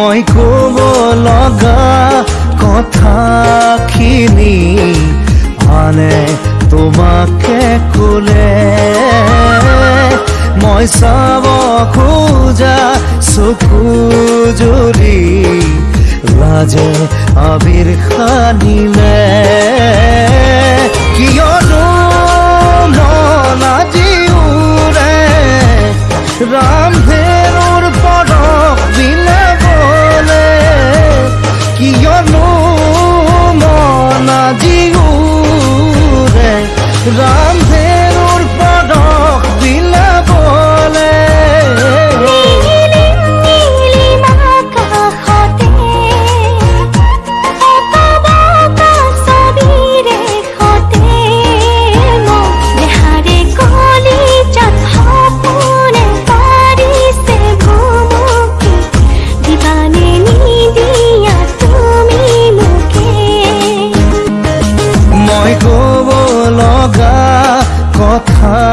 মই ক'ব লগা কথাখিনি আনে তোমাকে ক'লে। মই চাব খোজা চকু জুৰি লাজে আবিৰ খানিলে কিয়নো মন আজি উৰে ৰামধেনুৰ রাম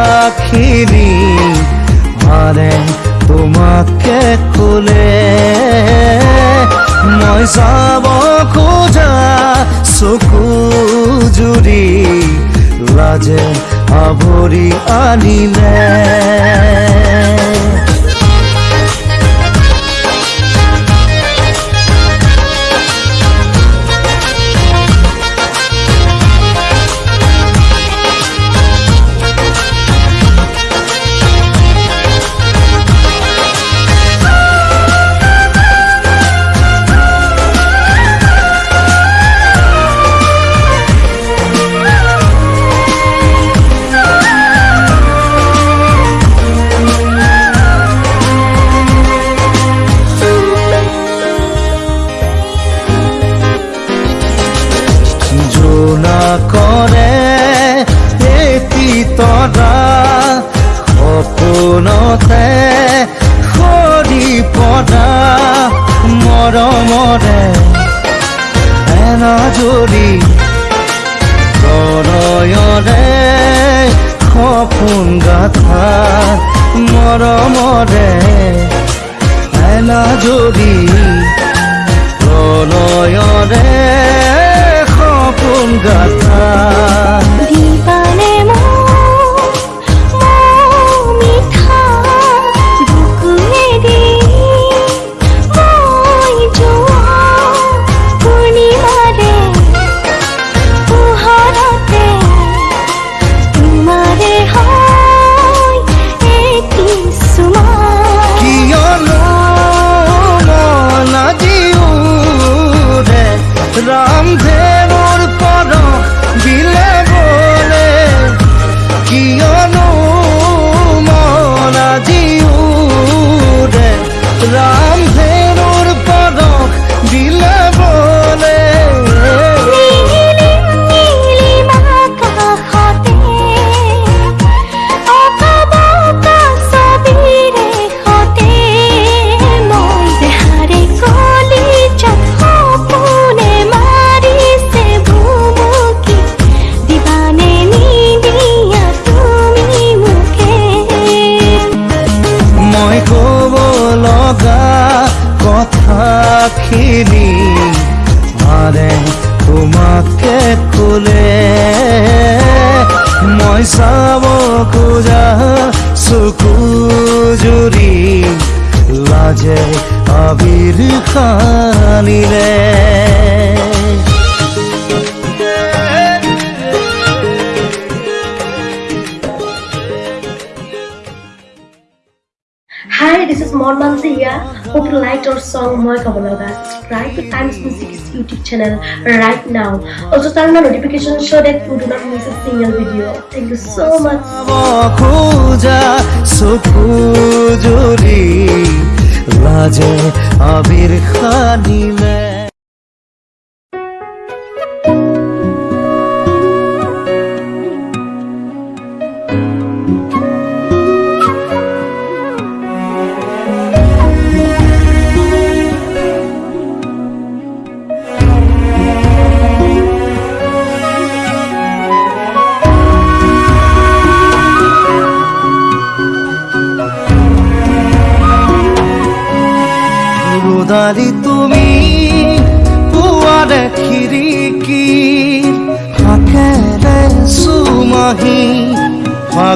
কথাখিনি মানে তোমাকে খুলে। মই চাব খোজা চকু জুৰি লাজে আৱৰি আনিলে। মৰমৰে এনাজৰি প্ৰণয়ৰে সপোন গাথা মৰমৰে এনাজৰি প্ৰণয়ৰে সপোন গাথা কথাখিনি Hi, this is Mon Mansi here. Hope you liked our song Moi Kabalaga. Subscribe to Times Music's YouTube channel right now. Also turn on notification so that you do not miss a single video. Thank you so much. চাব খোজা চকু জুৰি লাজে আবিৰ খানিলে ৰোদালি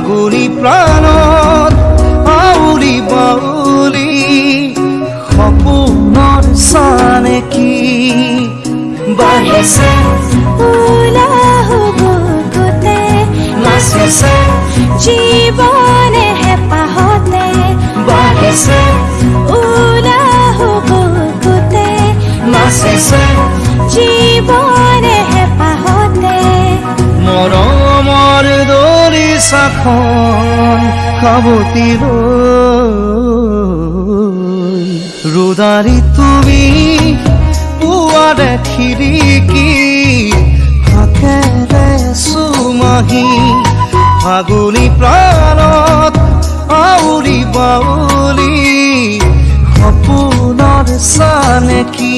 আগুনি প্রাণ সাৱতি লৈ ৰোদাৰি তুমি পুৱাৰে খিৰিকী ফাকেৰে চুমাহি ফাগুনি প্ৰাণত আউৰি বাউলি সপোনৰ চানেকি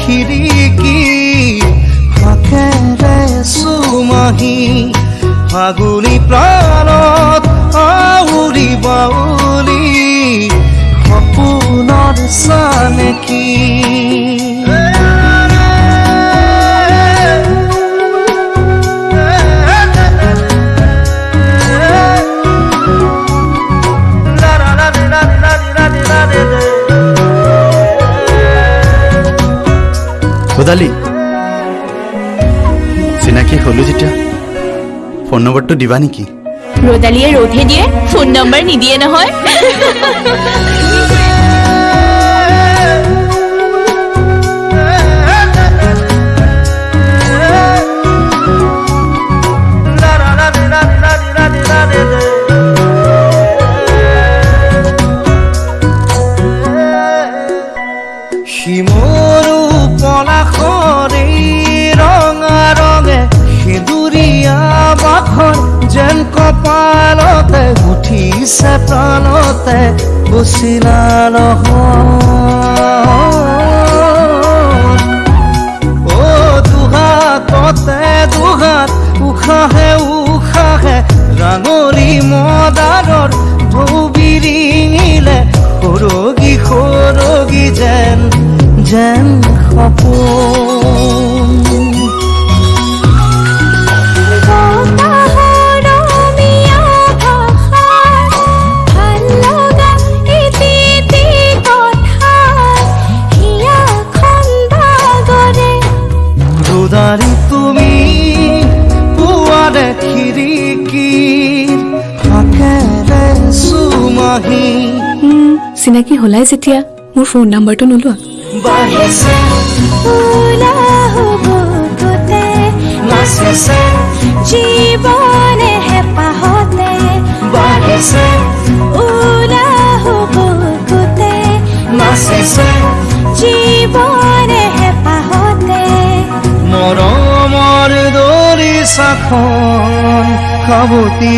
খিৰিকী ফাকেৰে চুমাহি ফাগুনি প্ৰাণত আউৰি বাউলি সপোনৰ চানেকি। কোদালি চিনাকি হ'লো যেতিয়া। ফোন নম্বৰটো দিবা নেকি? ৰ'দালিয়ে ৰ'দহে দিয়ে ফোন নম্বৰ নিদিয়ে নহয়। বচিলা নহয় চিনাকি হলাই যেতিয়া মোৰ ফোন নাম্বাৰটো নোলোৱা বাঢ়িছে উলাহু বুকুতে নাচিছে জীৱনে হেঁপাহতে বাঢ়িছে উলাহু বুকুতে নাচিছে জীৱনে হেঁপাহতে মৰমৰ দৰিচাখন সাৱতি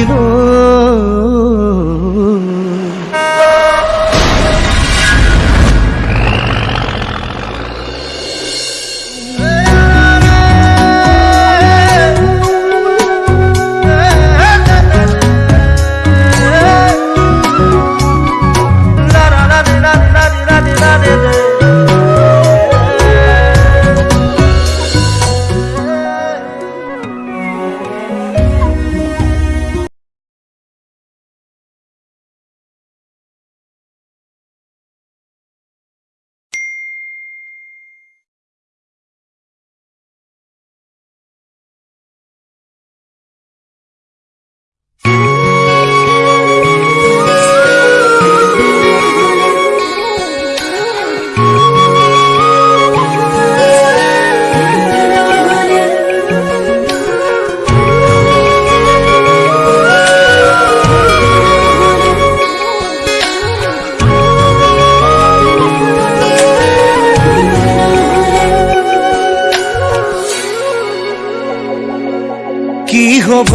হ'ব।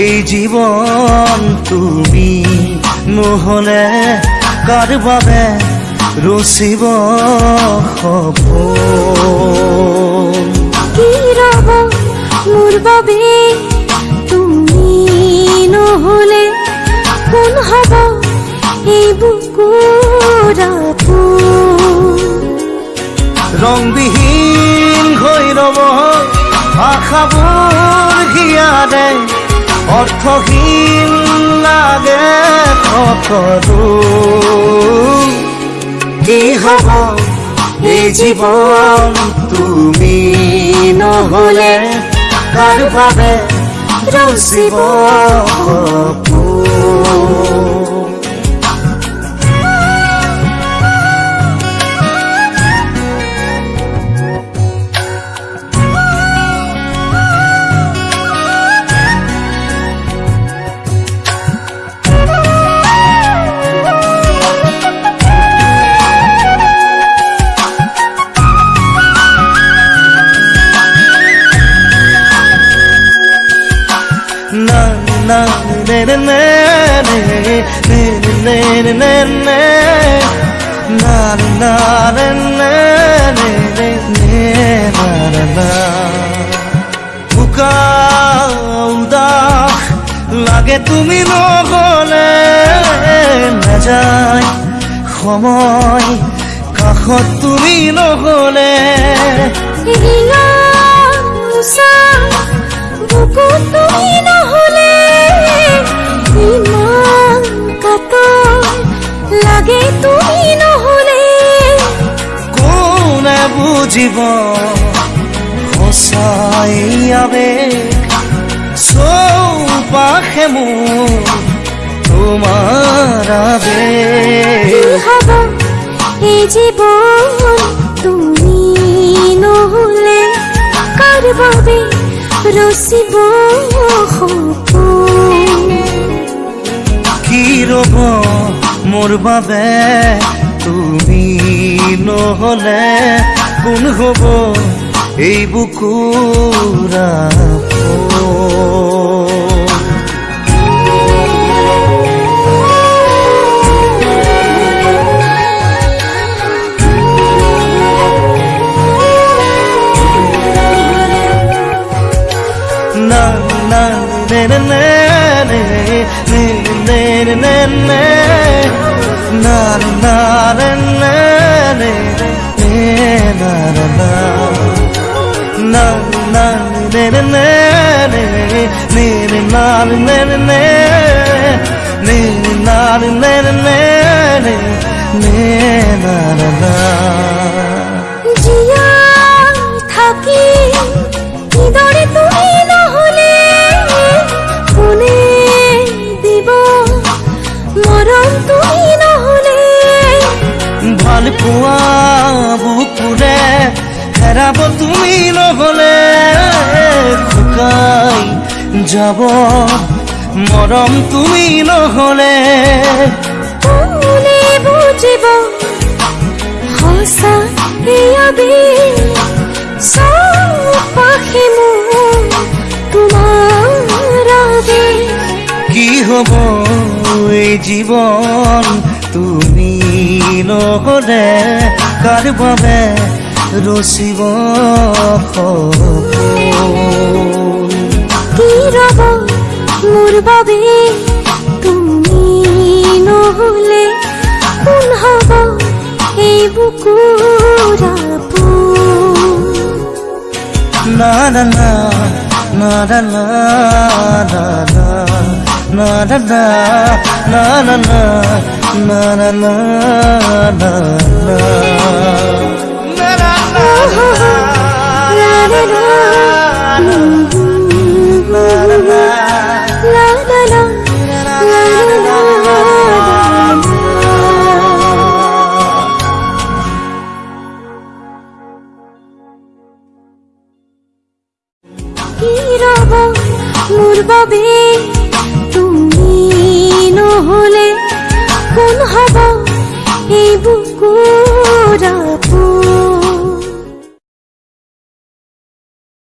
এই জীৱন তুমি নহ'লে কাৰ বাবে ৰচিব সপোন কি ৰব মোৰ বাবে? তুমি নহলে কোন হ'ব? এই বুকুৰ আপোন? ৰংবিহীন হৈ ৰব আশাবোৰ ইয়ারে অর্থহীন লাগে কতদু কি হব এ জীবন তুমি নহলে কার ভাবে রসিব Елена Пукал дах Лаге туми ноголе Не жай Хомой Кахот туми ноголе Ринга Муса Буку туми ноголе Иман Като Лаге туми ноголе Куне бу আবেগ সৌপাখে মু তোমার আবেগ এই জীবন তুমি নহলে কার বাবে রসিব কি রব মোর বাবে তুমি নহলে কোন হব? এই বুকুৰ আপোন? na na ne ne ne ne ne ne ne ne ne na na ne ne ne ne na na na na na ne ne ne ne ne ne na ne ne ne ne ne na ne ne ne ne ne na na na জীয়াই থাকি কিদৰে তুমি নহলে কোনে দিব মৰম তুমি নহলে ভালো পোৱা বুকুৰে হেৰাব তুমি নহলে শুকাই যাব। মৰম তুমি নহলে কোনে বুজিব সঁচা মোৰ তোমাৰ কি হ'ব এই জীৱন তুমি নহলে? কাৰ বাবে ৰচিব কি ৰব মোৰ বাবে তুমি নহলে কোন হব এই বুকু নাদা নাদা নাদা নাদা নাদা নাদা নাদা La,